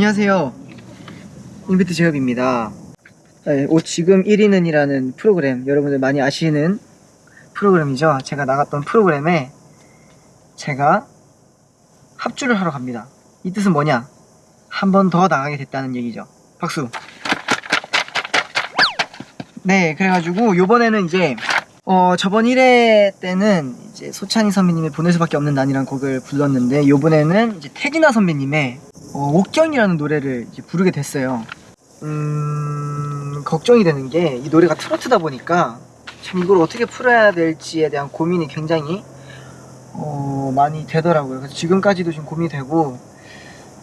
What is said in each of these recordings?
안녕하세요. 인비트 제협입니다. 네, 옷 지금 1위는 이라는 프로그램 여러분들 많이 아시는 프로그램이죠. 제가 나갔던 프로그램에 제가 합주를 하러 갑니다. 이 뜻은 뭐냐? 한 번 더 나가게 됐다는 얘기죠. 박수. 네 그래가지고 요번에는 이제 어 저번 1회 때는 이제 소찬희 선배님의 보낼 수밖에 없는 난이란 곡을 불렀는데 요번에는 이제 태진아 선배님의 어, 옥경이라는 노래를 부르게 됐어요. 음, 걱정이 되는 게 이 노래가 트로트다 보니까 참 이걸 어떻게 풀어야 될지에 대한 고민이 굉장히 어, 많이 되더라고요. 그래서 지금까지도 좀 고민이 되고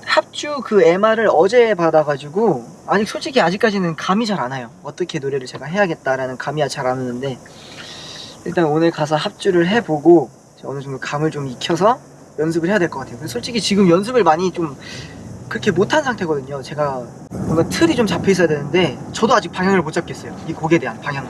합주 그 MR을 어제 받아가지고 아직 솔직히 아직까지는 감이 잘 안 와요. 어떻게 노래를 제가 해야겠다라는 감이 잘 안 오는데 일단 오늘 가서 합주를 해보고 어느 정도 감을 좀 익혀서 연습을 해야 될 것 같아요. 솔직히 지금 연습을 많이 좀 그렇게 못한 상태거든요. 제가 뭔가 틀이 좀 잡혀 있어야 되는데 저도 아직 방향을 못 잡겠어요. 이 곡에 대한 방향을.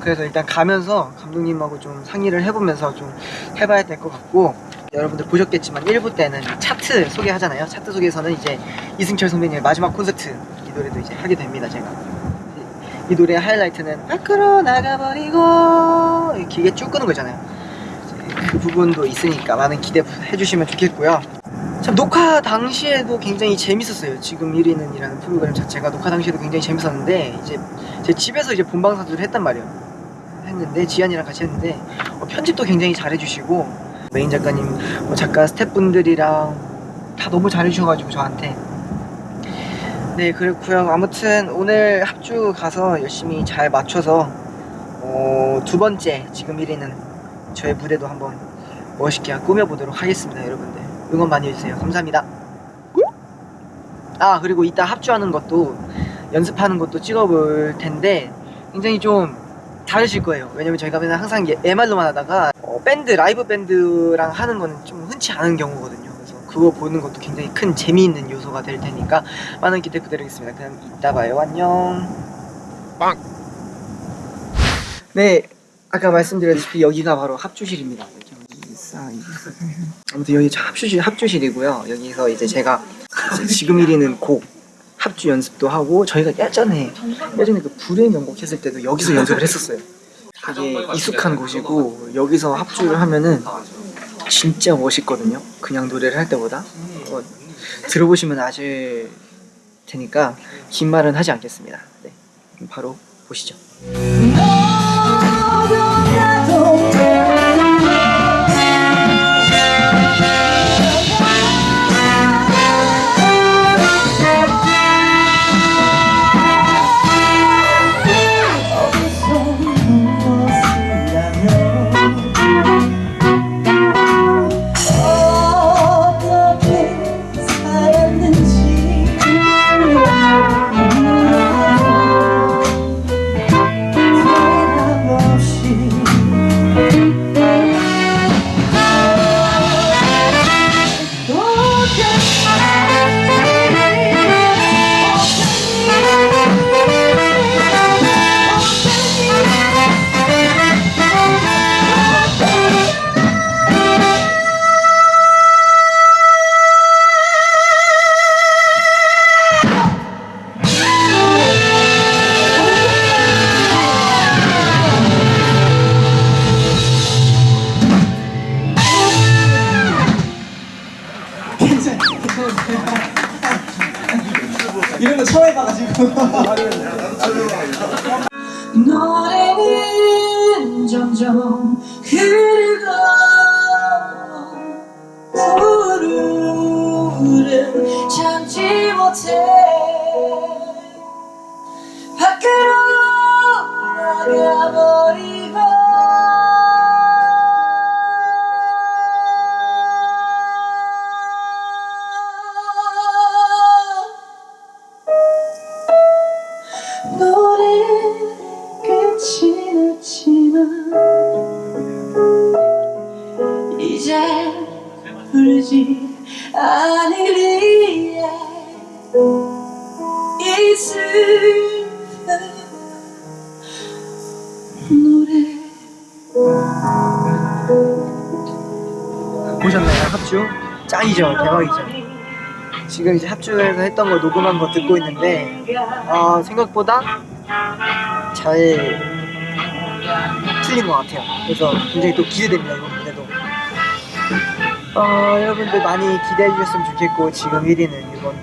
그래서 일단 가면서 감독님하고 좀 상의를 해보면서 좀 해봐야 될 것 같고 여러분들 보셨겠지만 1부 때는 차트 소개하잖아요. 차트 소개에서는 이제 이승철 선배님의 마지막 콘서트 이 노래도 이제 하게 됩니다 제가. 이 노래의 하이라이트는 밖으로 나가버리고 길게 쭉 끄는 거잖아요. 그 부분도 있으니까 많은 기대해 주시면 좋겠고요 참 녹화 당시에도 굉장히 재밌었어요. 지금 1위는 이라는 프로그램 자체가 녹화 당시에도 굉장히 재밌었는데 이제 제 집에서 이제 본방사수를 했단 말이에요. 했는데 지안이랑 같이 했는데 어, 편집도 굉장히 잘해주시고 메인 작가님 뭐 작가 스태프분들이랑 다 너무 잘해주셔가지고 저한테. 네 그렇고요. 아무튼 오늘 합주 가서 열심히 잘 맞춰서 어, 두 번째 지금 1위는 저의 무대도 한번 멋있게 꾸며보도록 하겠습니다 여러분들 응원 많이 해주세요. 감사합니다. 아 그리고 이따 합주하는 것도 연습하는 것도 찍어볼 텐데 굉장히 좀 다르실 거예요. 왜냐면 저희가 맨날 항상 MR로만 하다가 어, 밴드 라이브 밴드랑 하는 거는 좀 흔치 않은 경우거든요. 그래서 그거 보는 것도 굉장히 큰 재미있는 요소가 될 테니까 많은 기대 부탁드리겠습니다. 그럼 이따 봐요. 안녕. 빵! 네 아까 말씀드렸다시피 여기가 바로 합주실입니다 아무튼 여기 합주실, 합주실이고요. 여기서 이제 제가 지금 1위는 곡 합주 연습도 하고 저희가 예전에 예전에 그 불의 명곡 했을 때도 여기서 연습을 했었어요. 되게 익숙한 곳이고 여기서 합주를 하면은 진짜 멋있거든요. 그냥 노래를 할 때보다. 어, 들어보시면 아실 테니까 긴 말은 하지 않겠습니다. 네, 바로 보시죠 처음 해봐가지고 노래는 점점 흐르고 부르는 참지 못해 끝이 났지만 이제 부르지 않으리에 이 슬픈 노래. 보셨나요? 합주? 짱이죠? 대박이죠? 지금 이제 합주해서 했던 거 녹음한 거 듣고 있는데 아 생각보다 잘 틀린 것 같아요. 그래서 굉장히 또 기대됩니다 이번 무대도. 어, 여러분들 많이 기대해 주셨으면 좋겠고 지금 1위는 이번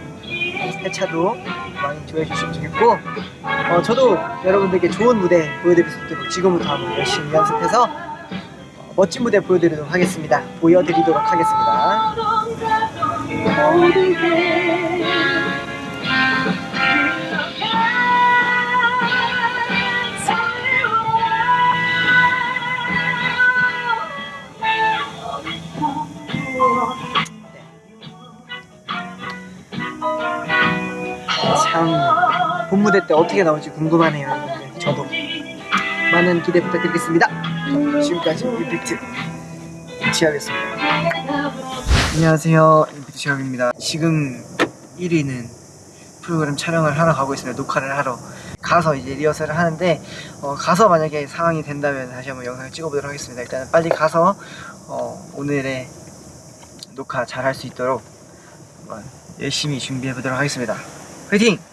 회차도 많이 좋아해 주셨으면 좋겠고 어, 저도 여러분들께 좋은 무대 보여드릴 수 있도록 지금부터 한번 열심히 연습해서 어, 멋진 무대 보여드리도록 하겠습니다. 보여드리도록 하겠습니다. 모 무대 때 어떻게 나올지 궁금하네요. 여러분들. 저도 많은 기대 부탁드리겠습니다. 자, 지금까지 임팩트 지하겠습니다. 안녕하세요. 임팩트 지하입니다. 지금 1위는 프로그램 촬영을 하러 가고 있습니다. 녹화를 하러 가서 이제 리허설을 하는데 어, 가서 만약에 상황이 된다면 다시 한번 영상을 찍어보도록 하겠습니다. 일단은 빨리 가서 어, 오늘의 녹화 잘 할 수 있도록 열심히 준비해 보도록 하겠습니다. 화이팅!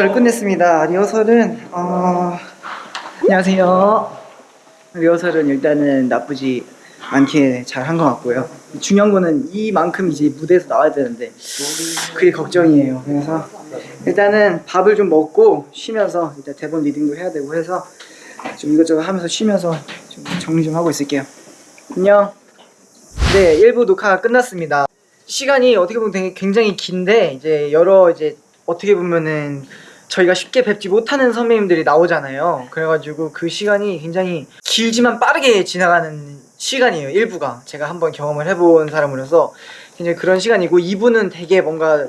리허설을 끝냈습니다. 리허설은 어... 안녕하세요. 리허설은 일단은 나쁘지 않게 잘 한 것 같고요. 중요한 거는 이만큼 이제 무대에서 나와야 되는데 그게 걱정이에요. 그래서 일단은 밥을 좀 먹고 쉬면서 일단 대본 리딩도 해야 되고 해서 좀 이것저것 하면서 쉬면서 좀 정리 좀 하고 있을게요. 안녕. 네, 1부 녹화가 끝났습니다. 시간이 어떻게 보면 굉장히 긴데 이제 여러 이제 어떻게 보면은 저희가 쉽게 뵙지 못하는 선배님들이 나오잖아요. 그래가지고 그 시간이 굉장히 길지만 빠르게 지나가는 시간이에요. 1부가 제가 한번 경험을 해본 사람으로서 굉장히 그런 시간이고 2부는 되게 뭔가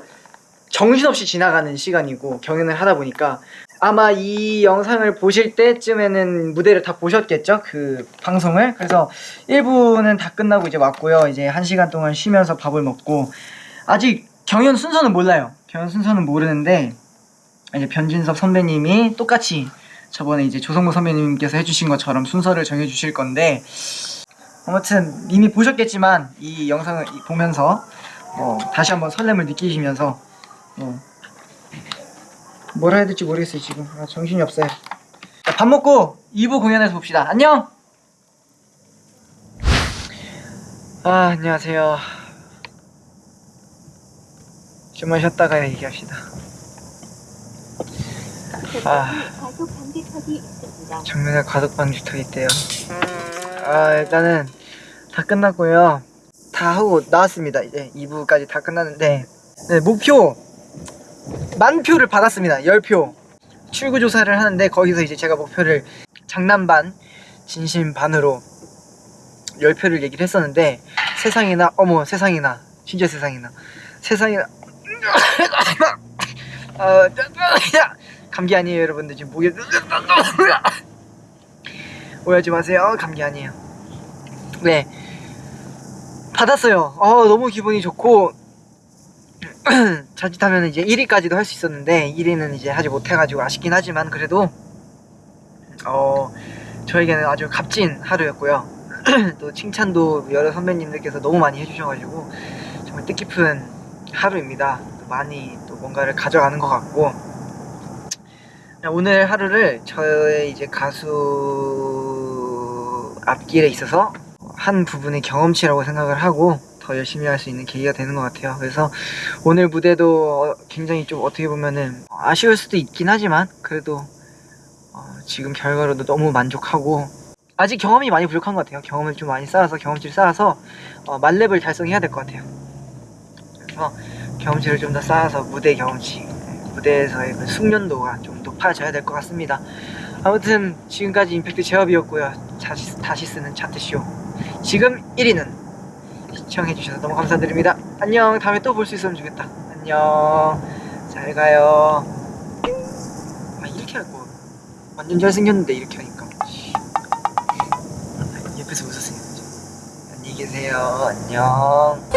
정신없이 지나가는 시간이고 경연을 하다 보니까 아마 이 영상을 보실 때쯤에는 무대를 다 보셨겠죠? 그 방송을. 그래서 1부는 다 끝나고 이제 왔고요. 이제 1시간 동안 쉬면서 밥을 먹고 아직 경연 순서는 몰라요. 경연 순서는 모르는데 이제 변진섭 선배님이 똑같이 저번에 이제 조성모 선배님께서 해주신 것처럼 순서를 정해주실 건데 아무튼 이미 보셨겠지만 이 영상을 이- 보면서 어, 다시 한번 설렘을 느끼시면서 어, 뭘 해야 될지 모르겠어요 지금. 아, 정신이 없어요. 자, 밥 먹고 2부 공연에서 봅시다. 안녕! 아 안녕하세요. 좀만 쉬었다가 얘기합시다 아. 정면에 과속 방지턱이 있대요. 아 일단은 다 끝났고요. 다 하고 나왔습니다. 이제 2부까지 다 끝났는데 네, 목표 만 표를 받았습니다. 10표. 출구 조사를 하는데 거기서 이제 제가 목표를 장난 반, 진심 반으로 10표를 얘기를 했었는데 세상에나 어머 세상에나 진짜 세상에나 세상에나 아, 감기 아니에요 여러분들. 지금 목에 오해하지 마세요. 감기 아니에요. 네. 받았어요. 어 너무 기분이 좋고. 자칫하면 이제 1위까지도 할 수 있었는데 1위는 이제 하지 못해가지고 아쉽긴 하지만 그래도 어 저에게는 아주 값진 하루였고요. 또 칭찬도 여러 선배님들께서 너무 많이 해주셔가지고 정말 뜻깊은 하루입니다. 또 많이 또 뭔가를 가져가는 것 같고 오늘 하루를 저의 이제 가수 앞길에 있어서 한 부분의 경험치라고 생각을 하고 더 열심히 할 수 있는 계기가 되는 것 같아요. 그래서 오늘 무대도 어, 굉장히 좀 어떻게 보면은 아쉬울 수도 있긴 하지만 그래도 어, 지금 결과로도 너무 만족하고 아직 경험이 많이 부족한 것 같아요. 경험을 좀 많이 쌓아서 경험치를 쌓아서 어, 만렙을 달성해야 될 것 같아요. 그래서 경험치를 좀 더 쌓아서 무대 경험치 네, 무대에서의 그 숙련도가 좀 높아져야 될 것 같습니다. 아무튼 지금까지 임팩트 제업이었고요. 다시, 다시 쓰는 차트쇼. 지금 1위는 시청해주셔서 너무 감사드립니다. 안녕. 다음에 또 볼 수 있으면 좋겠다. 안녕. 잘 가요. 아 이렇게 할거 완전 잘생겼는데 이렇게 하니까. 옆에서 웃으세요 안녕히 계세요. 안녕